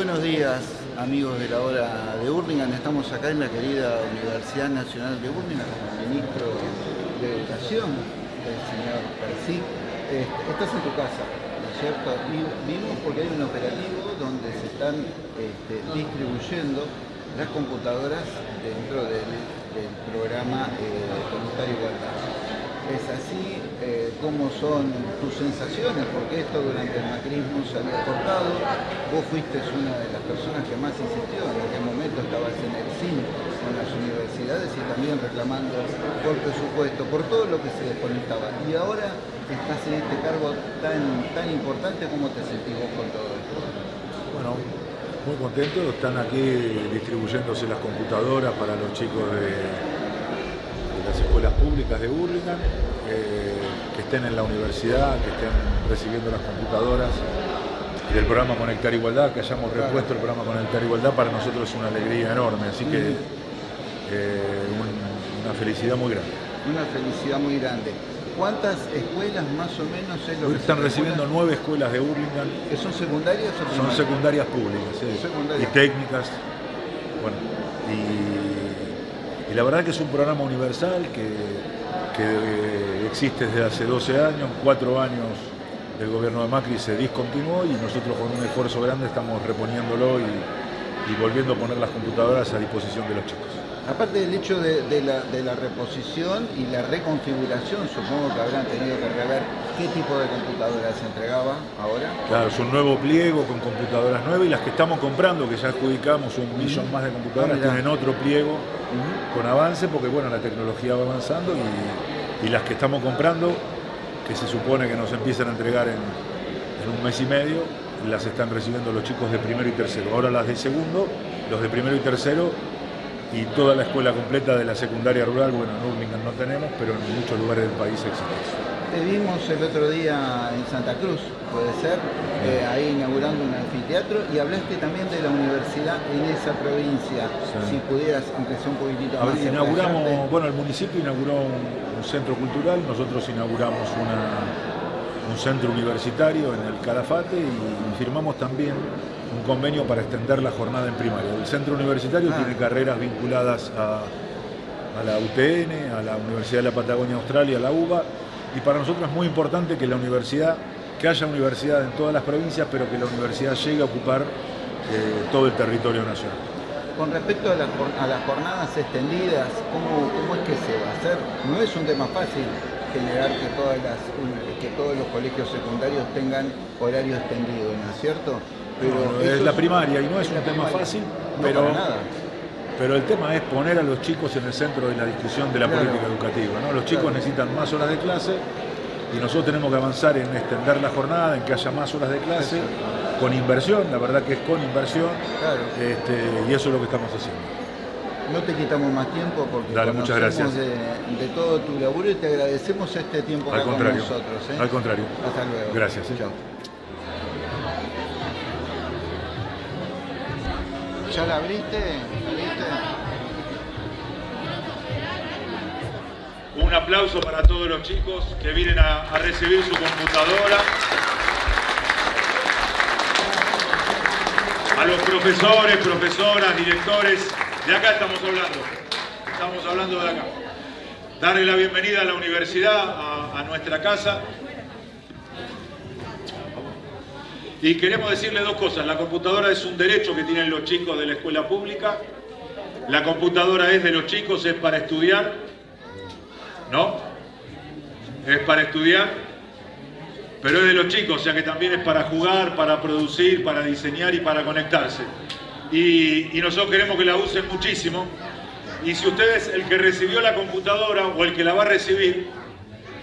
Buenos días, amigos de la hora de Burlingame. Estamos acá en la querida Universidad Nacional de Burlingame con el ministro de Educación, el señor Percy. Este, estás en tu casa, ¿no es cierto? Vimos porque hay un operativo donde se están este, distribuyendo las computadoras dentro del, programa eh, Igualdad es así, eh, cómo son tus sensaciones, porque esto durante el macrismo se había cortado, vos fuiste una de las personas que más insistió, en aquel momento estabas en el CIN con las universidades y también reclamando por presupuesto, por todo lo que se desconectaba. Y ahora estás en este cargo tan, tan importante, ¿cómo te sentís vos con todo esto? Bueno, muy contento, están aquí distribuyéndose las computadoras para los chicos de las escuelas públicas de Burlingame, eh, que estén en la universidad, que estén recibiendo las computadoras del programa Conectar Igualdad, que hayamos repuesto el programa Conectar Igualdad, para nosotros es una alegría enorme, así que eh, una felicidad muy grande. Una felicidad muy grande. ¿Cuántas escuelas más o menos es lo que Están recibiendo nueve escuelas de Burlingame. ¿Que son secundarias o Son secundarias públicas, sí. Y técnicas. Bueno, y la verdad que es un programa universal que, existe desde hace 12 años, cuatro años del gobierno de Macri se discontinuó y nosotros con un esfuerzo grande estamos reponiéndolo y, volviendo a poner las computadoras a disposición de los chicos. Aparte del hecho de, la, reposición y la reconfiguración, supongo que habrán tenido que rever qué tipo de computadoras se entregaba ahora. Claro, es un nuevo pliego con computadoras nuevas y las que estamos comprando, que ya adjudicamos un millón más de computadoras, ah, tienen otro pliego con avance porque bueno, la tecnología va avanzando y, las que estamos comprando, que se supone que nos empiezan a entregar en, un mes y medio, las están recibiendo los chicos de primero y tercero. Ahora las de segundo, los de primero y tercero y toda la escuela completa de la secundaria rural, bueno, en Urlingan no tenemos, pero en muchos lugares del país existe te vimos el otro día en Santa Cruz, puede ser, eh, ahí inaugurando un anfiteatro y hablaste también de la universidad en esa provincia, si pudieras, aunque sea un poquitito más. inauguramos, bueno, el municipio inauguró un, centro cultural, nosotros inauguramos un centro universitario en el Calafate y firmamos también un convenio para extender la jornada en primaria. El centro universitario ah. tiene carreras vinculadas a, a la UTN, a la Universidad de la Patagonia Australia, a la UBA, y para nosotros es muy importante que la universidad, que haya universidad en todas las provincias, pero que la universidad llegue a ocupar eh, todo el territorio nacional. Con respecto a, las jornadas extendidas, ¿cómo, es que se va a hacer? No es un tema fácil generar que, todas las, que todos los colegios secundarios tengan horario extendido, ¿no es cierto? Pero es la primaria y no es, un tema fácil, pero, nada. pero el tema es poner a los chicos en el centro de la discusión de la política educativa. ¿no? Los chicos necesitan más horas de clase y nosotros tenemos que avanzar en extender la jornada, en que haya más horas de clase, con inversión, la verdad que es con inversión, este, y eso es lo que estamos haciendo. No te quitamos más tiempo porque Dale, muchas gracias. De, todo tu laburo y te agradecemos este tiempo Al con nosotros. ¿eh? Al contrario. Hasta luego. Gracias. ¿eh? Chao. ¿Ya la abriste? Un aplauso para todos los chicos que vienen a, recibir su computadora. A los profesores, profesoras, directores, de acá estamos hablando. Estamos hablando de acá. Darle la bienvenida a la universidad, a nuestra casa. Y queremos decirle dos cosas. La computadora es un derecho que tienen los chicos de la escuela pública. La computadora es de los chicos, es para estudiar. ¿No? Es para estudiar. Pero es de los chicos, o sea que también es para jugar, para producir, para diseñar y para conectarse. Y, nosotros queremos que la usen muchísimo. Y si ustedes, el que recibió la computadora o el que la va a recibir,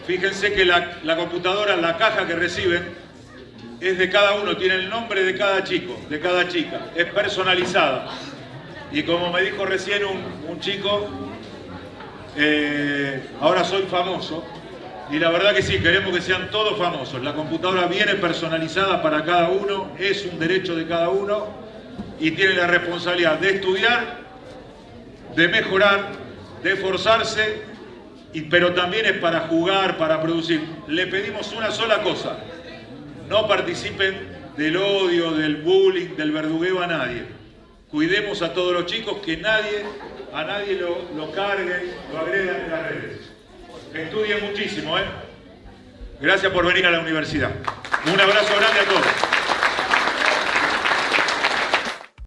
fíjense que la, la computadora, la caja que reciben, es de cada uno, tiene el nombre de cada chico, de cada chica, es personalizada. Y como me dijo recién un, chico, eh, ahora soy famoso, y la verdad que sí, queremos que sean todos famosos. La computadora viene personalizada para cada uno, es un derecho de cada uno, y tiene la responsabilidad de estudiar, de mejorar, de esforzarse, pero también es para jugar, para producir. Le pedimos una sola cosa, no participen del odio, del bullying, del verdugueo a nadie. Cuidemos a todos los chicos, que nadie, a nadie lo, lo carguen, lo agredan en las redes. Estudien muchísimo, ¿eh? Gracias por venir a la universidad. Un abrazo grande a todos.